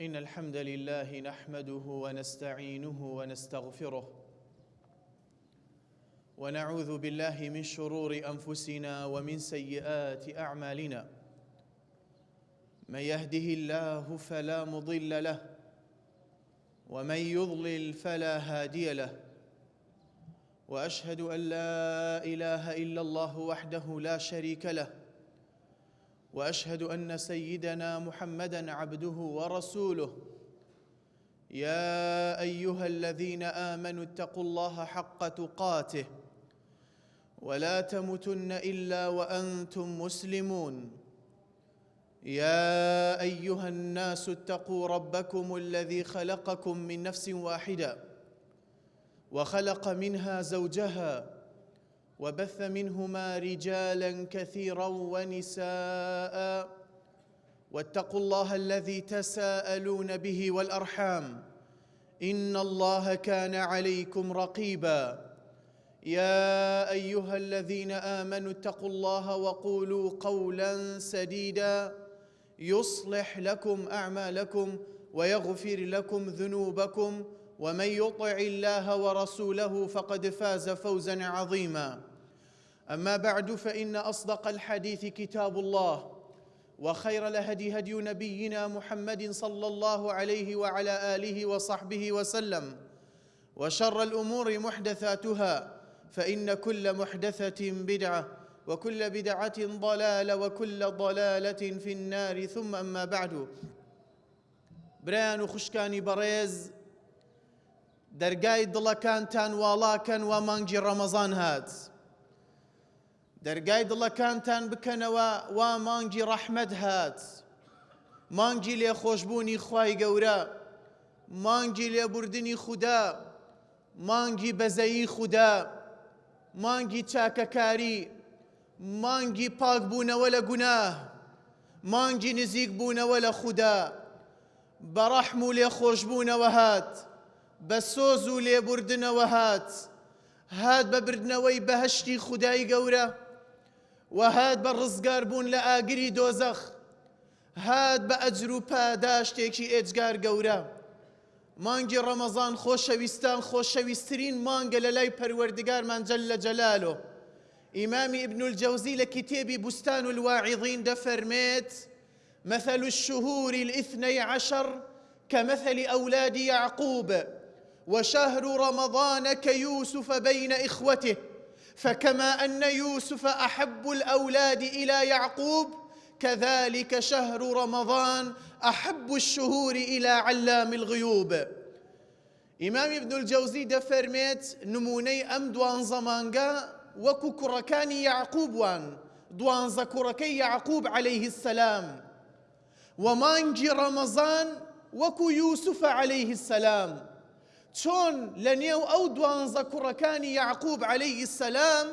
إن الحمد لله نحمده ونستعينه ونستغفره ونعوذ بالله من شرور أنفسنا ومن سيئات أعمالنا. من يهده الله فلا مضل له ومن يضلل فلا هادي له. وأشهد أن لا إله إلا الله وحده لا شريك له. وأشهد أن سيدنا محمدا عبده ورسوله. يا أيها الذين آمنوا اتقوا الله حق تقاته ولا تموتن إلا وأنتم مسلمون. يا أيها الناس اتقوا ربكم الذي خلقكم من نفس واحدة وخلق منها زوجها وبث منهما رجالا كثيرا ونساء. واتقوا الله الذي تساءلون به والأرحام. إن الله كان عليكم رقيبا. يا أيها الذين آمنوا اتقوا الله وقولوا قولا سديدا. يصلح لكم أعمالكم ويغفر لكم ذنوبكم. ومن يطع الله ورسوله فقد فاز فوزا عظيما. أما بعد فإن أصدق الحديث كتاب الله وخير الهدي هدي نبينا محمد صلى الله عليه وعلى آله وصحبه وسلم وشر الأمور محدثاتها فإن كل محدثة بدعة وكل بدعة ضلالة وكل ضلالة في النار. ثم أما بعد برایان خوشکانی بەڕێز دەرگای دڵەکانتان واڵاکەن و مانگی ڕەمەزان هات. دەرگای دڵەکانتان بکەنەوە وا مانگی ڕەحمەد هات. مانگی لێخۆشببوونی خوای گەورە مانگی لێبوردنی خوددا مانگی بەزەیی خوددا مانگی چاکەکاری مانگی پاکبوونەوە لە گوناه مانگی نزیک بوونەوە لە خوددا. بەڕەحم و لێخۆشببوونەوە هات. بە سۆز و لێبوردنەوە هات هات بە بردنەوەی بەهشتی خودایی گەورە و هات بە ڕزگار بوون لە ئاگری دۆزەخ. هات بە ئەجر و پاداشتێکی ئێجگار گەورە. مانگی ڕەمەزان خۆشەویستان خۆشەویستترین مانگە لە لای پەروەردگارمان جل جلاله. و الواعظین دەفەرمێت مثل الشهور الاثني عشر كمثل أولاد يعقوب وشهر رمضان كيوسف بين إخوته فكما أن يوسف أحب الأولاد إلى يعقوب كذلك شهر رمضان أحب الشهور إلى علام الغيوب. إمام ابن الجوزي دفرميت نموني أم دوان وكو كركاني يعقوب وان دوان زكركي يعقوب عليه السلام. ومانجي رمضان وەکو یوسف عليه السلام. چۆن لە نێو ئەو دوانزە کوڕەکانی یعقوب عليه السلام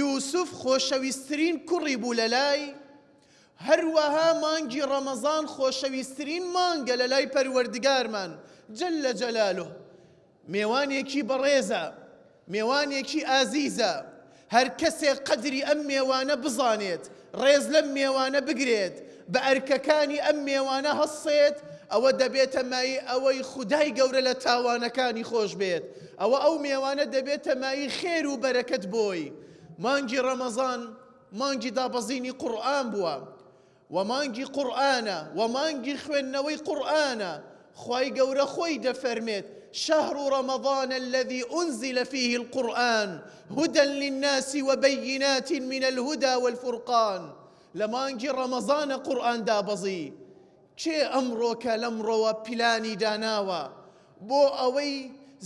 یوسف خۆشەویستترین کوڕی بوو لە لای؟ هەروەها مانگی ڕەمەزان خۆشەویستترین مانگە لە لای پەروەردگارمان جل لە جەلالۆ میێوانێکی بەڕێزە میێوانێکی ئازیزە. هەر کەسێک قەدری ئەم میێوانە بزانێت ڕێز لەم میێوانە بگرێت بە ئەرکەکانی ئەم میێوانە هەسێت ئەوە دەبێتە مای ئەوەی خودای گەورە لە تاوانەکانی خۆش بێت. ئەوە ئەو میێوانە دەبێتە مای خێر و بەرەکەت بۆی. مانگی ڕەمەزان مانگی دابەزینی قورآن بووە. و مانگی قورآانە و مانگی خوێندنەوەی قورآانە خی گەورە خۆی دەفەرمێت شهر رمضان الذي أنزل فيه القرآن هدى للناس وبينات من الهدى والفرقان. لمانجي رمضان قرآن دابزي کێ ئەمڕۆکە لەمڕۆوە پیلانی داناوە؟ بۆ ئەوەی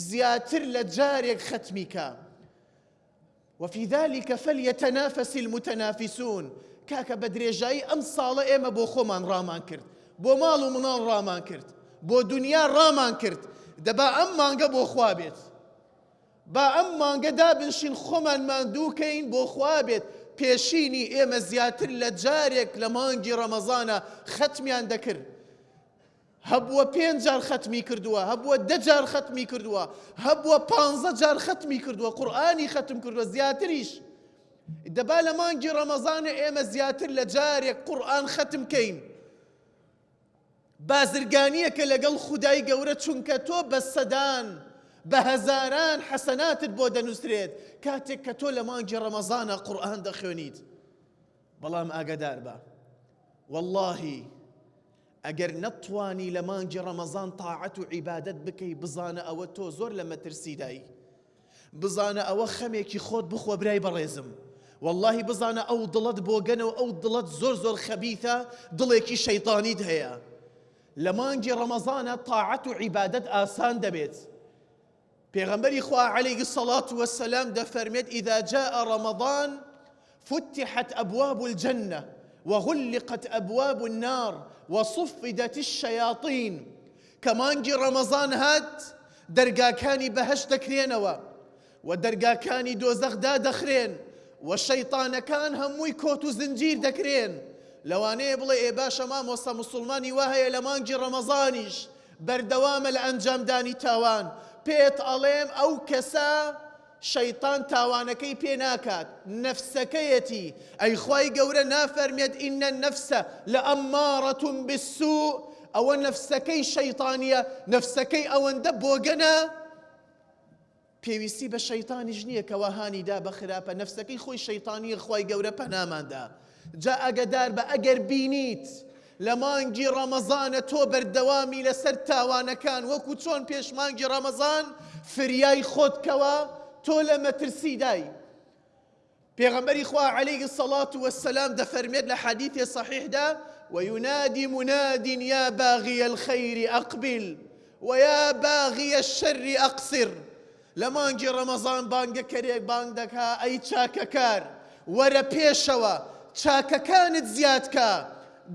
زیاتر لە جارێک ختمیکە وفي ذلك فليتنافس المتنافسون کاکە بە درێژایی ئەم ساڵە ئێمە بۆ خۆمان ڕامان کرد. بۆ ماڵ و مناڵ ڕامان کرد. بۆ دنیا ڕامان کرد. دەبا ئەم مانگە بۆ خوا بێت. با ئەم مانگەدا بنشین خۆمان ماندووکەین بۆ خوا بێت. پێشینی ئێمە زیاتر لە جارێک لە مانگی ڕەمەزانە ختمیان دەکرد هەبووە پێنج جار ختمی کردووە هەبووە دە جار ختمی کردووە هەبووە پانزە جار ختمی کردووە قورئانی ختم کردووە زیاتریش. دەبا لە مانگی ڕەمەزانە ئێمە زیاتر لە جارێک قورآن ختم کەین. بازرگانیەکە لەگەڵ خودای گەورە چونکە تۆ بە سەدان بە هەزاران حەسەناتت بۆ دەنووسرێت کاتێک کە تۆ لە مانگی ڕەمەزانە قورآن دەخوێنیت بەڵام ئاگدار بە واللهی ئەگەر نەتوانی لە مانگی ڕەمەزان تاعەت و عیبادت بکەی بزانە ئەوە تۆ زۆر لە مەترسیدایی بزانە ئەوە خەمێکی خۆت بخۆ برای بەڕێزم واللهی بزانە ئەو دڵت بۆگەنەوە ئەو دڵت زۆر زۆر خەبیتە دڵێکی شەیطانیت هەیە لە و پێغەمبەری خوا عليه الصلاة والسلام دەفەرمێت إذا جاء رمضان فتحت أبواب الجنة وغلقت أبواب النار وصفدت الشياطين. كمانجي رمضان هات دەرگاکانی بەهشت دەکرێنەوە و دەرگاکانی دۆزەخدا دەخرێن و شەیطانەکان هەمووی کۆت و زنجیر دەکرێن. لەوانەیە بڵێ ئێ باشە مامۆستا مسلمانی هەیە لە مانگی ڕەمەزانیش بەردەوامە لە ئەنجامدانی تاوان. پێت ئەڵێم ئەو کەسە شەیطان تاوانەکەی پێ ناکات. نەفسەکەیەتی. ئەی خی گەورە نافەرمێت ئینە نەفسە لە ئەمماڕەتون بسوو ئەوە نەفسەکەی شەیطانیە نەفسەکەی ئەوەندە بۆگەنە. پێویستی بە شەیتانیش نییە کەواهانیدا بە خراپە. نەفسەکەی خۆی شەیتانی خی گەورە پەناماندا. جا ئەگەدار بە ئەگەر بینیت. لە مانگی ڕەمەزانە تۆ بەردەوامی لەسەر تاوانەکان وەکو چۆن پێشمانگی ڕەمەزان فریای خۆتکەوە تۆ لە مەترسیدای. پێغەمبەری خوا عليه الصلاة والسلام دەفەرمێت لە حەدیثێ صحیحدا وينادي مناد يا باغي الخير أقبل ويا باغي الشر أقصر. لە مانگی ڕەمەزان بانگەکەرێک بانگ دەکا ئەی چاکەکار. وەرە پێشەوە چاکەکانت زیادکە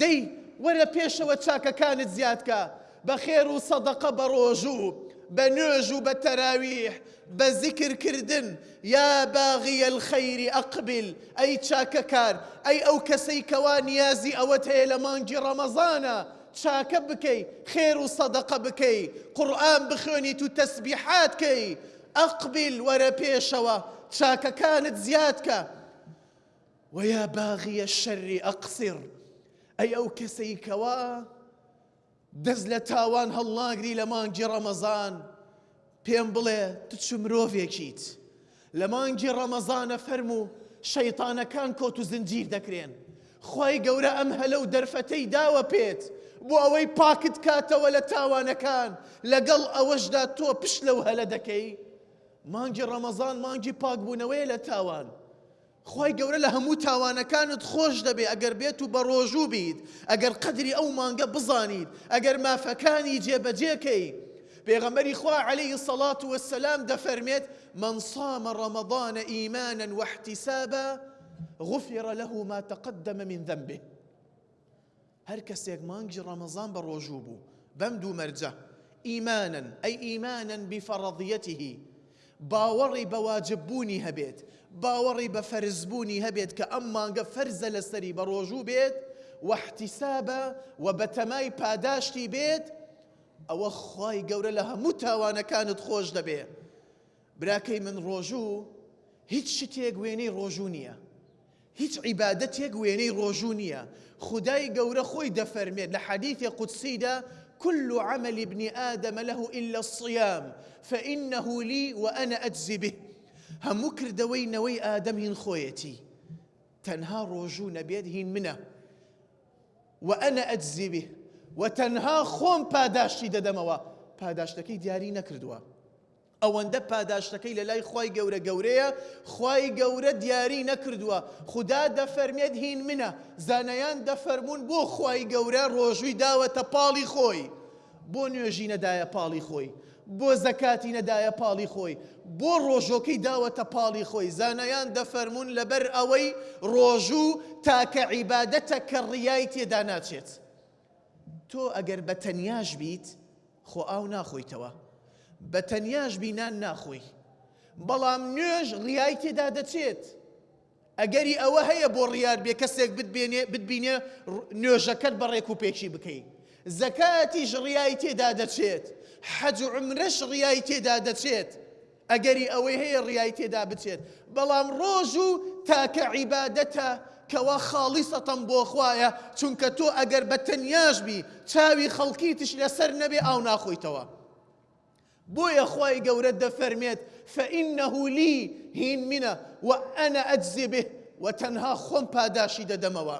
دەی وەرە پێشەوە چاکەکانت زیادکە بە خێر و سەدەقە بە ڕۆژوو بە نوێژ و بە تەراویح بە زیکردکردن یا باغیە الخەیری ئەقبل ئەی چاکەکار ئەی ئەو کەسەی کەوا نیازی ئەوەت هەیە لە مانگی ڕەمەزانە چاکە بکەی خێر و سەدەقە بکەی قورآن بخوێنیت و تەسبیحاتکەی ئەقبل وەرە پێشەوە چاکەکانت زیادکە وەیە باغیە شەری ئەقسر ئەی ئەو کەسەی کەوە دەست لە تاوان هەڵناگری لە مانگی ڕەمەزان. پێم بڵێ تچ مرۆڤێکیت؟ لە مانگی ڕەمەزانە فەرم و شەیتانەکان کۆت و زنجیر دەکرێن. خی گەورە ئەم هەلە و دەرفەتەی داوە پێت. بۆ ئەوەی پاکت کاتەوە لە تاوانەکان. لەگەڵ ئەوەشدا تۆ پشت لەو هەلە دەکەی. مانگی ڕەمەزان مانگی پاکبوونەوەی لە تاوان. خی گەورە لە هەموو تاوانەکانت خۆش دەبێ. ئەگەر بێت و بە ڕۆژوو بیت ئەگەر قدری ئەو مانگە بزانیت ئەگەر مافەکانی جێبەجێکەی. پێغەمبەری خوا عليه الصلاة والسلام دەفەرمێت من صام رمضان إيمانا واحتسابا غفر له ما تقدم من ذنبه. هەر کەسێک مانگی ڕەمەزان بە ڕۆژوو بوو. بەم دوو مەرجە. ئیمانن ئەی ئیمانن بفەڕەضیەتیهی باوەڕی بە فەرزبوونی هەبێت کە ئەم مانگە فەرزە لەسەری بە ڕۆژوو بێت واحتیسابە و بە تەمای پاداشتی بێت ئەوە خی گەورە لە هەموو تاوانەکانت خۆش دەبێ براکەی من ڕۆژوو هیچ شتێک وێنەی ڕۆژوو نییە هیچ عیبادەتێک وێنەی ڕۆژوو نییە خدای گەورە خۆی دەفەرمێت حەدیثی قودسیدا كل عمل ابن آدم له إلا الصيام فإنه لي وأنا أجزي به. هەموو کردەوەی نەوەی ئادەم هین خۆیەتی. تەنها ڕۆژوو نەبێت هین منە. وأنا أجزي به وتەنها خۆم پاداشتی دەدەمەوە. پاداشتەکەی دیاری نەکردووە. ئەوەندە پاداشتەکەی لە لای خی گەورە گەورەیە خی گەورە دیاری نەکردووە. خدا دەفەرمێت هین منە. زانایان دەفەرمونون بۆ خی گەورە ڕۆژووی داوەتە پاڵی خۆی. بۆ نوێژی نەدایە پاڵی خۆی. بۆ زەکاتی نەدایە پاڵی خۆی. بۆ ڕۆژۆکەی داوەتە پاڵی خۆی. زانایان دەفەرمونون لەبەر ئەوەی ڕۆژوو تاکە عیبادەتە کە ڕیای تێدا ناچێت. تۆ ئەگەر بە تەنیاش بیت خۆ ئاو ناخۆیتەوە. بە تەنیاش بینان ناخۆی. بەڵام نوێژ ڕیای تێدا دەچێت. ئەگەری ئەوە هەیە بۆ ڕیار بێ کەسێک بتبینێ نوێژەکەت بەڕێک و پێکی بکەیت زەکاتیش ڕیای تێدا دەچێت. حەج و عمرش ڕیای تێدا دەچێت. ئەگەری ئەوەی هەیە ڕیای تێدا بچێت. بەڵام ڕۆژ و تاکە عیبادەتە کەوا خاڵیسەتەم بۆ خوایە چونکە تۆ ئەگەر بە تەنیاش بی چاوی خەڵکیتش لەسەر نەبێ ئاو ناخۆیتەوە. بۆیە خی گەورە دەفەرمێت فإنه لي هین منە وأنا أجزي به وتەنها خۆم پاداشی دەدەمەوە.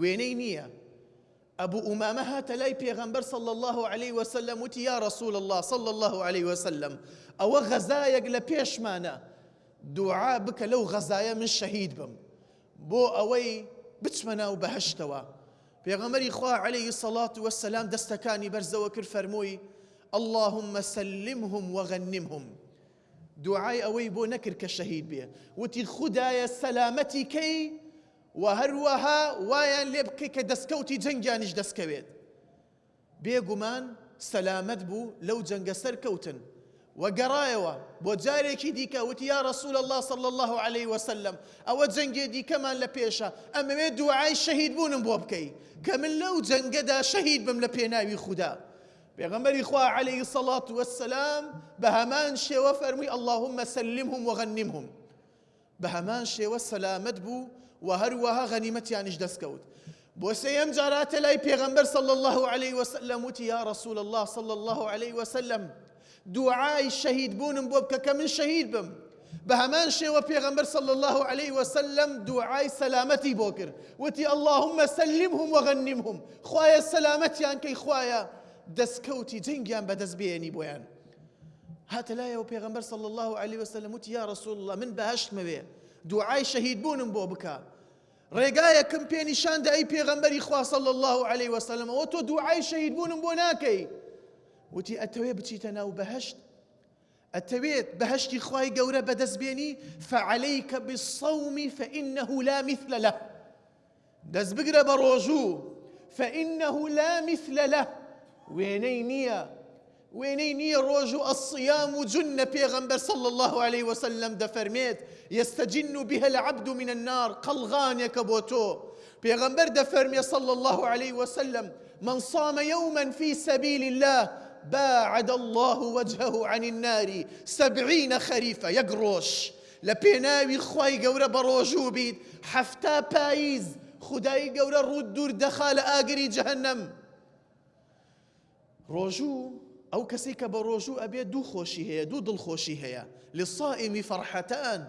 وێنەی نییە. أبو أمامة هات لاي پیغمبر صلى الله عليه وسلم وتي يا رسول الله صلى الله عليه وسلم. أو غزايق لبيش مانا. دعاء بك لو غزايا من شهيد بم. بو أوي بتمنا وبهشتوا. پیغمبر خوا عليه الصلاة والسلام دستكاني برزو كر فرموي. اللهم سلمهم وغنمهم. دعاء أوي بو نكر كشهيد بيه وتي خدايا سلامتي كي و هەروەها وایان لێ بکەی کە دەستکەوتی جەنگیانیش دەستکەوێت بێگومان سەلامەت بوو لەو جەنگە سەرکەوتن وەگەڕایەوە بۆ جارێکی دیکە ڕسول الله صلى الله عليه وسلم. ئەوە جەنگێ دیکەمان لە پێشە ئەمەوێ دوعای شەهید بوونم بۆ بکەی کە من لەو جەنگەدا شەهید بم لە پێناوی خوددا پێغەمبەری خوا عليه الصلاة والسلام بە هەمان شێوە فەرمووی اللهم سلمهم وغنمهم. بە هەمان شێوە بوو و هەروەها غەنیمەتیانیش دەستکەوت بۆ سەیەم جاراتە لای پێغەمبەر صلى الله عليه وسلم وتی یا رسول الله صلى الله عليه وسلم. دوعای شەهید بوونم بۆ بکە کە من بم. بە هەمان شێوە پێغەمبەر صلى الله عليه وسلم دوعای سەلامەتی بۆ کرد وتی اللهم سلمهم وغنمهم خوایە سەلامەتیان کەی خوایە دەستکەوتی جنگیان بەدەست بێنی بۆیان هاتە لایەوە پێغەمبەر صلى الله عليه وسلم وتی یا رسول الله من بەهشت مەوێ دوعای شەهید بوونم بۆ بکە ڕێگایەکەم پێ نیشاندا ئەی پێغەمبەری خواصل الله عليه وسلم ئەوە تۆ دوعای شەهید بوونم بۆ ناکەی. وتی ئەتەوێ بچیتە ناو بەهشت؟ ئەتەوێت بەهشتی خی گەورە بەدەستبێنی؟ فعليك بالصوم فإنه لا مثل له. دەست بگرە ڕۆژوو فإنه لا مثل له. نییە؟ وێنەی نییە ڕۆژ و ئەسیام و جنە پێغەمبەر صلى الله عليه وسلم دەفەرمێت يستجن بها العبد من النار قەلغانێکە بۆ تۆ پێغەمبەر دەفەرمێ صلى الله عليه وسلم من صام يوما في سبيل الله باعد الله وجهه عن النار سبعين خريفة يقروش. لبيناوي خواي قورة بروجو بيد حفتا بايز خداي قورة رود دور دخال آقري جهنم. روجو ئەو کەسی کە بە ڕۆژوو ئەبێ دوو خۆشی هەیە دوو دڵخۆشی هەیە للصائم فرحتان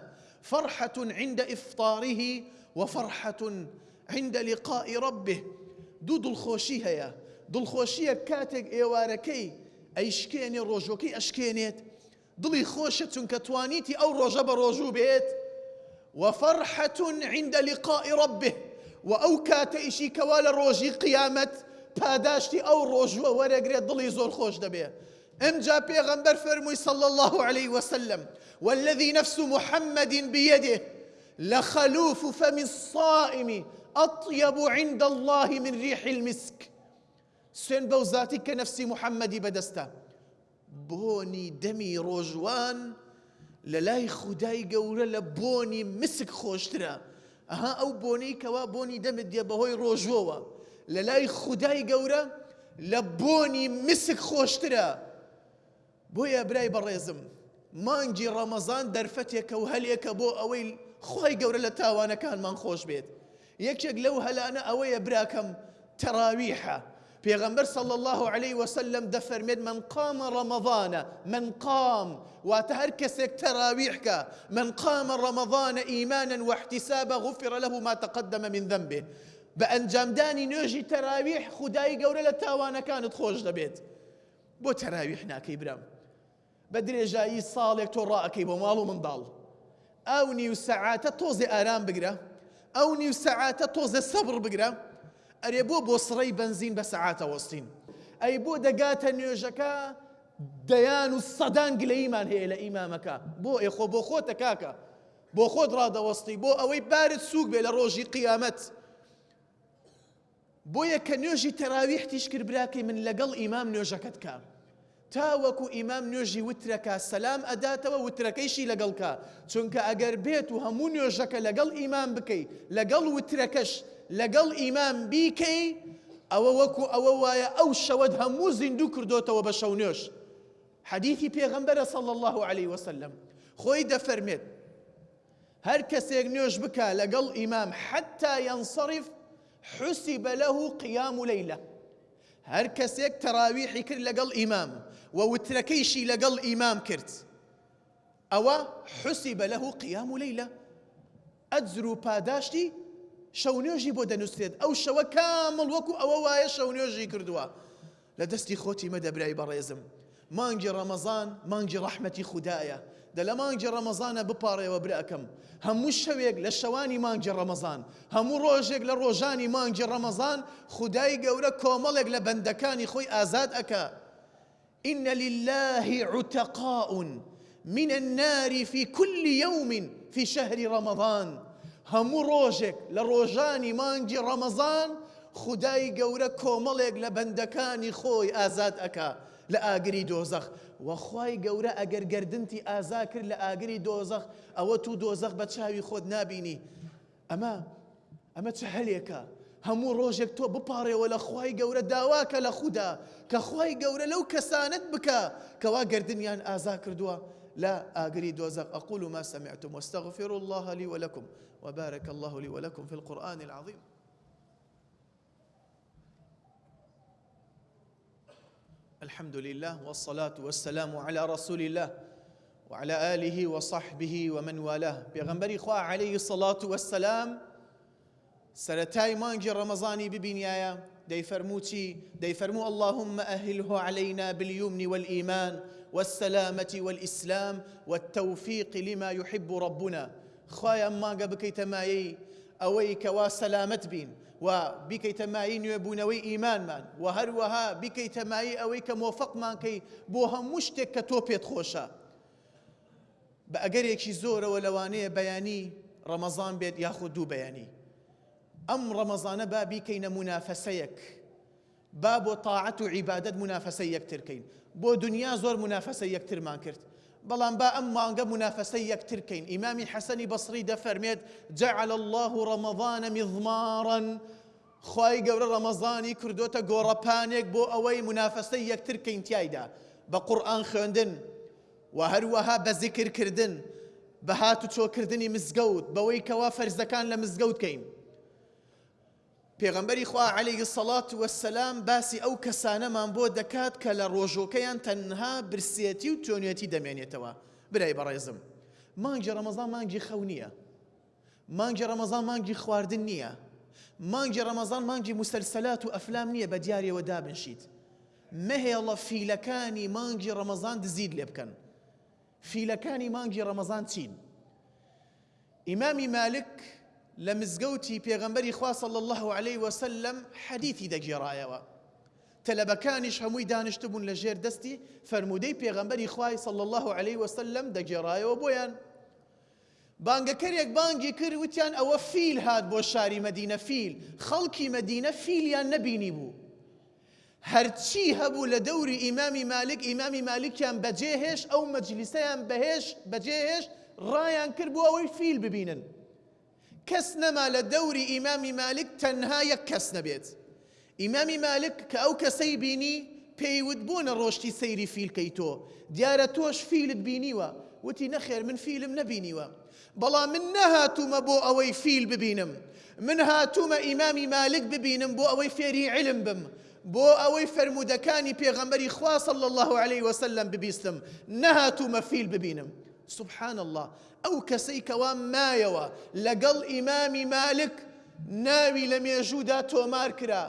فرحة عند إفطاره وفرحة عند لقاء ربه. دوو دڵخۆشی هەیە دڵخۆشیە کاتێک ئێوارەکەی ئەیشکێنێ ڕۆژۆکەی ئەشکێنێت دڵی خۆشە چونکە توانیتی ئەو ڕۆژە بە ڕۆژوو بێت وفرحة عند لقاء ربه. وە ئەوەشی کە وا لە ڕۆژی قیامەت. پاداشتی ئەو ڕۆژوە وەرەگرێت دڵی زۆر خۆش دەبێ. ئەمجا پێغەمبەر فەرمووی صلى الله عليه وسلم والذي نفس محمد بيده لخلوف فم الصائم أطيب عند الله من ريح المسك. سوێن بەو ذاتی کە نفسی محەممەدی بەدەستە بۆنی دەمی ڕۆژوان لە لای خودای گەورە لە بۆنی مسک خۆشترە ئەها ئەو بۆنەی کەوا بۆنی لە لای خودای گەورە لە بۆنی مسک خۆشترە. بۆیە برای بەڕێزم مانگی ڕەمەزان دەرفەتێکە و هەلێکە بۆ ئەوەی خۆی گەورە لە تاوانەکانمان خۆش بێت. یەکێک لەو هەلانە ئەوەیە براکەم تەراویحە. پێغەمبەر صلى الله عليه وسلم دەفەرمێت من قام رمضان من قام. واتە هەر تەراویحکە من قام رمضان إيمانا واحتسابا غفر له ما تقدم من ذنبه. بە ئەنجامدانی نوێژی تەراویح خدای گەورە لە تاوانەکانت خۆش دەبێت بۆ تەراویح ناکەی برام بە درێژایی ساڵێک تۆ ڕائەکەی بۆ ماڵ و منداڵ ئەو نیو سەعاتە تۆزێ ئارام بگرە ئەو نیو سەعاتە تۆزە سەبر بگرە ئەرێ بۆ بۆ سڕی بنزین بە سەعاتە وەستین ئەی بۆ دەگاتە نوێژەکە دەیان و سەدان گلەیمان هەیە لە ئیمامەکە بۆ ئێخۆ بۆ خۆتە کاکە بۆ خۆت ڕادەوەستی بۆ ئەوەی بارت سووک بۆیە کە نوێژی تەراویحتیش کرد براکەی من لەگەڵ ئیمام نوێژەکەت کە. تاوەکو ئیمام نوێژی وترەکە سەسلام ئەداتەوە وترەکەیشی لەگەڵکە. چونکە ئەگەر بێت و هەموو نوێژەکە لەگەڵ ئیمام بکەیت لەگەڵ وترەکەش لەگەڵ ئیمام بیکەی ئەوە وەکو ئەوە وایە ئەو شەوەت هەموو زیندوو کردوتەوە بە شەو نوێش حدیثی پێغەمبەرە صلى الله عليه وسلم خۆی دەفەرمێت هەر کەسێک نوێژ بکە لەگەڵ ئیمام حتا ينصرف حسب له قيام ليلة. هەر کەسێک تەراویحی کرد لەگەڵ ئیمام و وترەکەیشی لەگەڵ ئیمام کرد. ئەوە حسب له قيام ليلة. ئەجر و پاداشتی شەونێژی بۆ دەنووسێت. ئەو شەوە کامڵ وەکو ئەوە وایە شەونێژی کردووە. لە دەستی خۆتی مەدەبرای بەڕێزم. مانگی ڕەمەزان مانگی ڕەحمەتی خوددایە. دە لە مانگی ڕەمەزانە بپارڕێەوە برەکەم هەموو شەوێک لە شەوانی مانگی ڕەمەزان هەموو ڕۆژێک لە ڕۆژانی مانگی ڕەمەزان خدای گەورە کۆمەڵێک لە بەندەکانی خۆی ئازاد ئەکە إن لله عتقاء من النار في كل يوم في شهر رمضان. هەموو ڕۆژێک لە ڕۆژانی مانگی ڕەمەزان خدای گەورە کۆمەڵێک لە بەندەکانی خۆی ئازاد ئەکا لە ئاگری دۆزەخ وەخوای گەورە ئەگەر گردنتی ئازا کرد لە ئاگری تو دۆزەخ بە چاوی خۆت نبینی. ئەمە ئەمە چه هەلێکە؟ هەموو ڕۆژێک تۆ بپارڕێەوە لە خی گەورە داواکە لە خوددا کە خی گەورە لەو کەسانت بکە کەوا گردنیان ئازا کردووە. لا آقري دوزق أقول ما سمعتم واستغفر الله لي ولكم وبارك الله لي ولكم في القرآن العظيم. الحمد لله والصلاة والسلام على رسول الله وعلى آله وصحبه ومن والاه. بيغنبري خوا عليه الصلاة والسلام سرتاي مانجي رمضاني ببنيايا دي فرموتي دي فرمو اللهم أهله علينا باليمن والإيمان والسلامة والإسلام والتوفيق لما يحب ربنا. خوايا ما قبكي تمايي أويك وسلامت بين و بیکەیتە مایی نوێبوونەوەی ئیمانمان و هەروەها بیکەیتە مایی ئەوەی کە مۆفقمان کەی بۆ هەموو شتێک کە تۆ پێت خۆشە بە ئەگەرێکی زۆرەوە لەوانەیە بەیانی ڕەمەزان بێت یاخود دوو بەیانی ئەم ڕەمەزانە با بیکەینە منافەسەیەک با بۆ تاعەت و عیبادت منافەسە یەکترکەین بۆ دنیا زۆر منافەسە یەکترمان کرد بەڵام با ئەم مانگە منافەسەی یەکترکەین ئیمامی حەسەنی بەسری دەفەرمێت جعل الله ڕەمەضانە میضمارن خی گەورە ڕەمەزانی کردوتە گۆڕەپانێک بۆ ئەوەی منافەسەی یەکترکەین تایدا بە قورآن خوێندن و هەروەها بە زیکردکردن بە هات و چۆکردنی مزگەوت بەوەی کەوا فەرزەکان لە پێغەمبەری خوا عليه سەڵات وەسەسلام باسی ئەو کەسانەمان بۆ دەکات کە لە ڕۆژۆکەیان تەنها برسێتی و تۆنیەتی دەمێنێتەوە. برای بەڕێزم. مانگی ڕەمەزان مانگی خەو نییە. مانگی ڕەمەزان مانگی خواردن نییە. مانگی ڕەمەزان مانگی مسلسلات و ئەفلام نییە بە دیارەوە دابنشیت. مەهێڵە فیلەکانی مانگی ڕەمەزان دزیت لێ بکەن. فیلەکانی مانگی ڕەمەزان چین؟ ئیمامی مالک لە مزگەوتی پێغەمبەری خوا صلی الله عليه وسلم حەدیثی دەگێڕایەوە. تەلەبەکانیش هەمووی دانیشت بوون لە ژێر دەستی فەرمودەی پێغەمبەری خوای صلی الله عليه وسلم دەگێڕایەوە بۆیان. بانگەکەرێک بانگی کرد وتیان ئەوە فیل هات بۆ شاری مەدینە فیل خەڵکی مەدینە فیلیان نەبینی بوو. هەرچی هەبوو لە دەوری ئیمامی مالک ئیمامی مالکیان بەجێهێش ئەو مەجلیسەیان بەهێش بەجێهێش ڕایان کرد بۆ ئەوەی فیل ببینن. کەس نەما لە دەوری ئیمامی مالک تەنها یەک کەس نەبێت ئیمامی مالک کە ئەو کەسەی بینی پێیوت بوونە ڕۆشتی سەیری فیلکەی تۆ دیارە تۆش فیلت بینیوە وتی من فیلم نەبینیوە بەڵام من نەهاتوومە بۆ ئەوەی فیل ببینم من هاتوومە ئیمامی مالک ببینم بۆ ئەوەی فێری علم بم. بۆ ئەوەی فرەرمودەکانی پێغەمبەری خواصل الله عليه وسلم ببیستم نەهاتوومە فیل ببینم سبحان الله. ئەو کەسەی کەوا مایەوە لەگەڵ ئیمامی مالک ناوی لە مێژوودا تۆمار کرا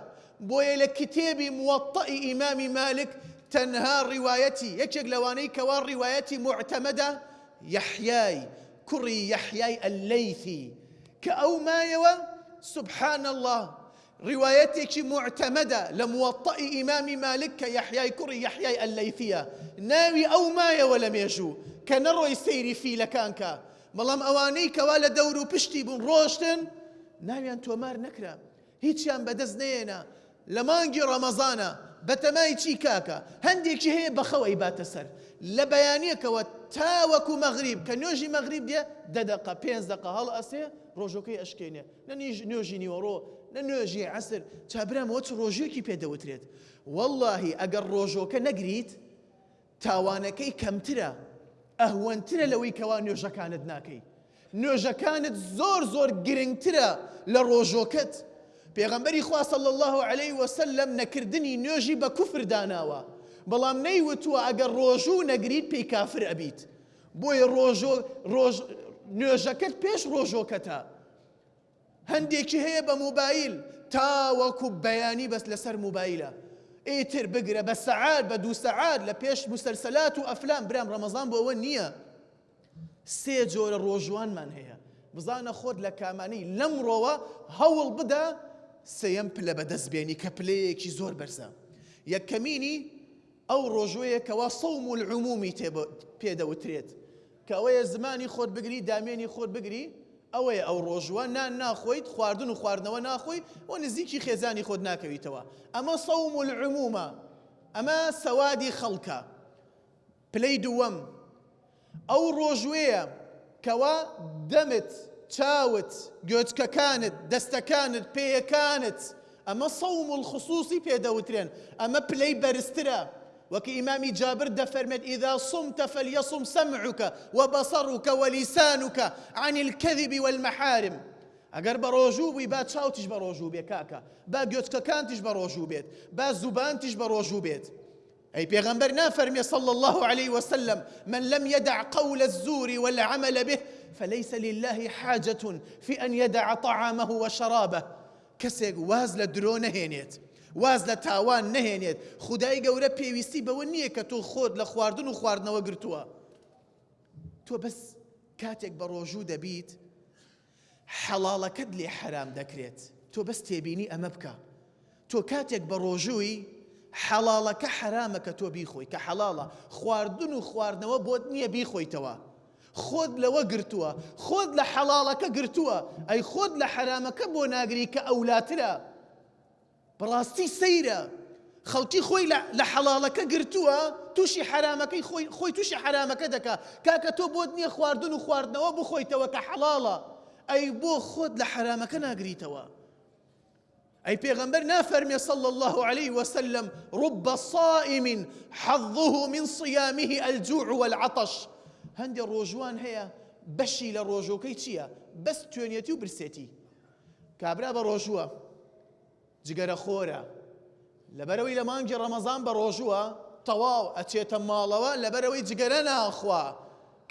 بۆیە لە کتێبی موەطئی ئیمامی مالک تەنها ڕیواەتی یەکێک لەوانەی کەوا ڕیواەتی معتەمەدا یەحیای کوڕی یەحیای ئەلەیثی کە ئەو مایەوە سبحان الله. لە موەطئی ئیمامی مالک کە یەحیای کوڕی یەحیای ئەلەیثیە ناوی ئەو مایەوە لە مێژوو کە نەڕۆی سەیری فیلەکان کە بەڵام ئەوانەی کەوا لە دەور و پشتی بوون ڕۆشتن ناویان تۆمار نەکرا. هیچیان بەدەست نێنە لە مانگی ڕەمەزانە بەتەمای چی کاکە؟ هەندێکی هەیە بەخەوەی باتە سەر. لە بەیانیەکەوە تاوەکو مەغریب کە نوێژی مەغریب دێ دەدەقە پێنج دقە هەڵ ئەسێ ڕۆژەکەی ئەشکێنێ. نەنیژ نوێژی نیوەڕۆ نە نوێژی عسر. چابرامەوە چ ڕۆژێکی پێدەوترێت. واللهی ئەگەر ڕۆژۆکە نەگریت تاوانەکەی کەمترە. ئەهوەنترە لەوەی کەوا نوێژەکانت ناکەی. نوێژەکانت زۆر زۆر گرنگترە لە ڕۆژۆکەت. پێغەمبەری خواصل الله عليه وسلم نەکردنی نوێژی بە کوفر داناوە. بەڵام نەیوتووە ئەگەر ڕۆژوو نەگریت پێی کافر ئەبیت. ڕۆژ نوێژەکەت پێش ڕۆژۆکەتە. هەندێکی هەیە بە موبایل تاوەکو بەیانی بەس لەسەر موبایلە ئیتر بگرە بە سەعات بە دوو سەعات لە پێش مسلسلات و ئەفلام برام ڕەمەزان بۆ ئەوە نییە. سێ جۆرە ڕۆژوانمان هەیە. بزانە خۆت لە کامانی لەمڕۆوە هەوڵ بدە سەیەم پلە بەدەست بێنی کە پلەیەکی زۆر بەرزە. یەکەمینی ئەو ڕۆژوەیەکەوە سەوم و العمومی پێدەوترێت. کە ئەوەیە زمانی خۆت بگری دامێنی خۆت بگری ئەوەیە ئەو ڕۆژوە نان ناخۆیت خواردن و خواردنەوە ناخۆی و نزیکی خێزانی خۆت ناکەویتەوە. ئەمە سەوم و العمومە. ئەمە سەوادی خەڵکە. پلەی دووەم. ئەو ڕۆژوەیە کەوا دەمت چاوت گوێچکەکانت دەستەکانت پێیەکانت. ئەمە سەوم الخصوصی پێدەوترێن. ئەمە پلەی بەرزترە. وەکو ئیمامی جابر دەفەرمێت إذا صمت فليصم سمعك وبصرك ولسانك عن الكذب والمحارم. ئەگەر بە با چاوتیش بە ڕۆژوو کاکە با گوێچکەکانتیش بە ڕۆژوو بێت با زوبانتیش بە ڕۆژوو ئەی پێغەمبەر نافەرمێ صلى الله عليه وسلم من لم يدع قول الزور والعمل به فليس لله حاجة في أن يدع طعامه وشرابه. کەسێک واز لە درۆ نەهێنێت واز لە تاوان نەهێنێت. خدای گەورە پێویستی بەوە نییە کە تۆ خۆت لە خواردن و خواردنەوە گرتووە. تۆ بەس کاتێک بە ڕۆژوو دەبیت حەڵاڵەکەت لێ حرام دەکرێت. تۆ بەس تێبینی ئەمە بکە. تۆ کاتێک بە ڕۆژووی حەڵاڵەکە حرامە کە تۆ بیخۆی. کە حەڵاڵە خواردن و خواردنەوە بۆت نییە بیخۆیتەوە. خۆت لەوە گرتووە. خۆت لە حەڵاڵەکە گرتووە. ئەی خۆت لە حرامەکە بۆ ناگری کە ئەولاترە. بەڕاستی سەیرە خەڵکی خۆی لە حەڵاڵەکە گرتووە تووشی حرامەکەی خۆی تووشی حرامەکە دەکا کاکە تۆ بۆت نییە خواردن و خواردنەوە بخۆیتەوە کە حەڵاڵە ئەی بۆ خۆت لە حرامەکە ناگریتەوە أي پیغمبر نافرمي صلى الله عليه وسلم رب صائم حظه من صيامه الجوع والعطش. هەندێ لە ڕۆژووان هەیە بەشی لە ڕۆژووەکەی چییە؟ بەس توونیەتی و برسیەتی. کابرا بەڕۆژووە. جگەرە خۆرە. لەبەرەوەی لە مانگی ڕەمەزان بە ڕۆژووە تەواو ئەچێتە ماڵەوە لەبەرەوەی جگەرە ناخوا.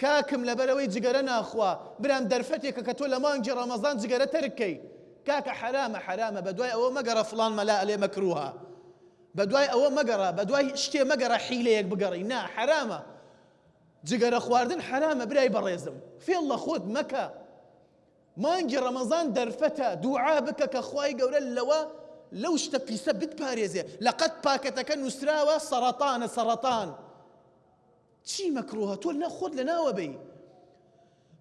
کاکم لەبەرەوەی جگەرە ناخوا. برام دەرفەتێکە کە تۆ لە مانگی ڕەمەزان جگەرە تەرکەی. کاکە حرامە حرامە. بە دوای ئەوە مەگەڕە فلان مەلا ئەلێ مەکروها. بە دوای ئەوە مەگەڕە بە دوای شتێ مەگەڕە حیلەیەک بگەڕی. نا حرامە. جگەرە خواردن حرامە برای بەڕێزم. فێڵ لە خۆت مەکە. مانگی ڕەمەزان دەرفەتە دوعا بکە کە خوای گەورە لەوە لەو شتە پیسە بتپارێزێ. لەقەت پاکەتەکە نووسراوە سەرەتانە سەرەتان چی مەکرۆها؟ تۆ نەخۆت لە ناوە بی.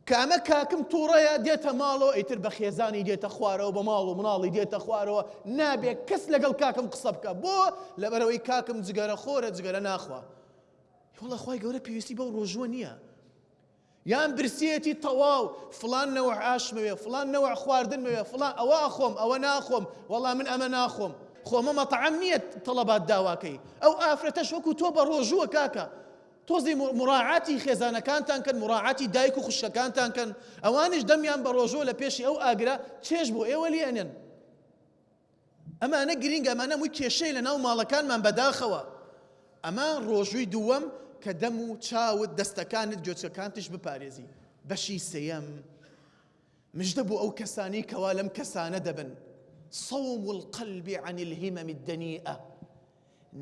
کە ئەمە کاکم تووڕەیە دێتە ماڵەوە ئیتر بە خێزانی دێتە خوارەوە بە ماڵ و مناڵی دێتە خوارەوە. نابێت کەس لەگەڵ کاکم قسە بکە. بۆ لەبەرەوەی کاکم جگەرە خۆرە جگەرە ناخوا. وڵە خی گەورە پێویستی بەو ڕۆژوە نییە. یان برسیەتی تەواو فلان نەوە ئاشمەوێ فلان نەوە خواردن موێ فلان ئەوە خۆم ئەوە ناخۆم وەڵام من ئەمە ناخۆم. خۆمە مەتەعام نییە تەڵەبات داواکەی. ئەو ئافرەتەش وەکو تۆ بە ڕۆژووە کاکە. تۆزی مراعاتی خێزانەکانتان کەن مراعاتی دایک و خوشەکانتان کەن. ئەوانش دەمیان بە ڕۆژۆ لە پێشی ئەو ئاگرا چێش بۆ ئێوە لیێنن ئەمانە گرنگ ئەمانە مووی کێشەی لە ناو ماڵەکانمان بەداخەوە. ئەمە ڕۆژووی دووەم کە دەم و چاوت دەستەکانت گوێچەکانتش بپارێزی. بەشی سەیەم مژدە بوو ئەو کەسانی کەوا لەم صوم القلب عن الهمم الدنيئة.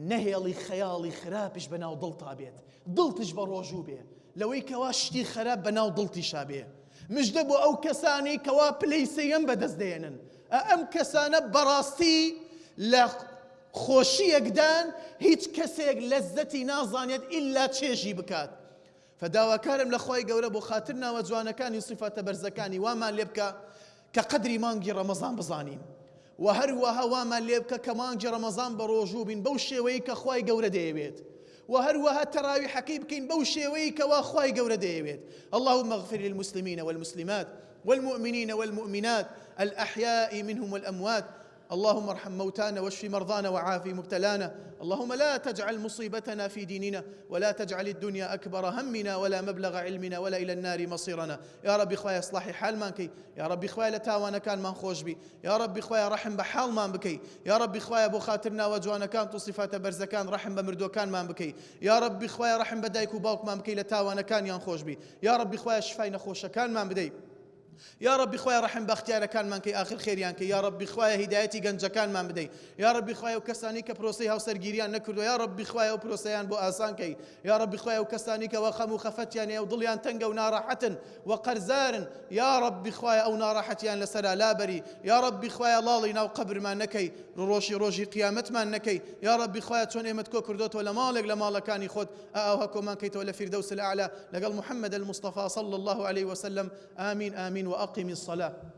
نهێڵی خەیاڵی خراپش بەناو دڵتا بێت. دڵتش بە ڕۆژوو بێ. لەوەی کەوا شتی خراپ بەناو دڵتی شابێ مژدە بۆ ئەو کەسانی کەوا پلەی سەیەم بەدەست دێنن ئەم خۆشیەکدان هیچ کەسێک لەزەتی نازانێت ئللا چێژی بکات. فداواکارم لە خۆی گەورە بۆ خاطر ناوە جوانەکانی سیفەتە بەرزەکانی وامان لێ بکە کە قدری مانگی ڕەمەزان بزانین. و هەروەها وامان لێ بکە کە مانگی ڕەمەزان بە ڕۆژوو بین بەو شێوەیە کە خی گەورە دەیەوێت. وەکو خوای گەورە دەیەوێت اللهم اغفر للمسلمين والمسلمات والمؤمنين والمؤمنات الأحياء منهم والأموات. اللهم ارحم موتانا واشف مرضانا وعافي مبتلانا. اللهم لا تجعل مصيبتنا في ديننا ولا تجعل الدنيا أكبر همنا ولا مبلغ علمنا ولا إلى النار مصيرنا. یا ڕەبی خوایە ئیسلاحی حاڵمان کەی یا ڕەبی خوایە لە تاوانەکانمان خۆش بی. یا ڕەبی خوایە ڕەحم بە حاڵمان بکەی. یا ڕەبی خوایە بۆ خاتری ناوە جوانەکان سیفاتە بەرزەکان ڕەحم بە مردووەکانمان بکەی. یا ڕەبی خوایە ڕەحم بە دایک و باوکمان بکەی لە تاوانەکانیان خۆش بی. یا ڕەبی خوایە شیفای نەخۆشەکانمان بدەی. یا ڕەبی خوایە ڕەحم بە ئیختیارەکانمان کەی ئاخر خێریان کەی. یا ڕەبی خوایە هیدایەتی گەنجەکانمان بدەی. یا ڕەبی خوایە ئەو کەسانەی کە پرۆسەی هاوسەرگیریان نەکردووە. یا ڕەبی خوایە ئەو پرۆسەیان بۆ ئاسان کەی. یا ڕەبی خوایە ئەو کەسانەی کە خەم و خەفەتیان یا دڵیان تەنگە و ناڕاحەتە و قەرزارە یا ڕەبی خوایە ئەو ناڕاحەتیان لەسەر لابەری یا ڕەبی خوایە لاڵی ناو قەبرمان نەکەی. ڕووڕەشی ڕووڕەشی قیامەتمان نەکەی. یا ڕەبی خوایە چۆن ئێمەت کۆ کردووەتەوە لە ماڵێک لە ماڵەکانی خۆت ئاوەها کۆمان کەیتەوە لە فردوس الأعلى. لەگەڵ محمد المصطفى صلى الله عليه وسلم. آمين آمين. وأقم الصلاة.